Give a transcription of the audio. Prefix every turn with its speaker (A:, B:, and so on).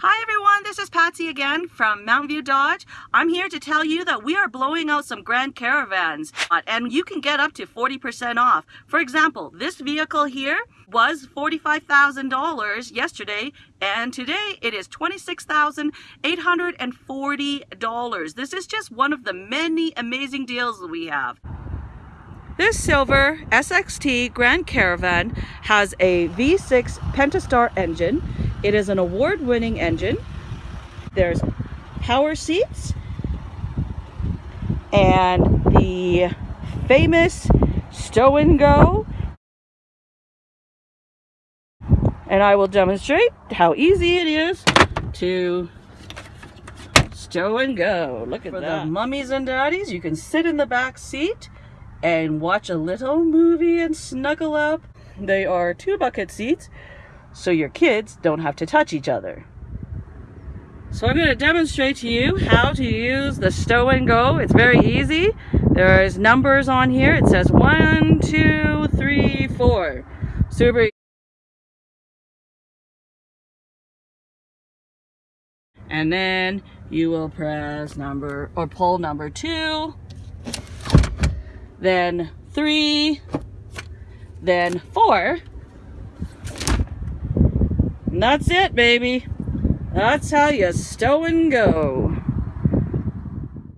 A: Hi everyone, this is Patsy again from Mountain View Dodge. I'm here to tell you that we are blowing out some Grand Caravans uh, and you can get up to 40% off. For example, this vehicle here was $45,000 yesterday and today it is $26,840. This is just one of the many amazing deals we have. This silver SXT Grand Caravan has a V6 Pentastar engine it is an award-winning engine. There's power seats and the famous stow and go. And I will demonstrate how easy it is to stow and go. Look at For that. the mummies and daddies, you can sit in the back seat and watch a little movie and snuggle up. They are two bucket seats so your kids don't have to touch each other. So I'm going to demonstrate to you how to use the stow and go. It's very easy. There's numbers on here. It says one, two, three, four. Super And then you will press number or pull number two, then three, then four, and that's it, baby. That's how you stow and go.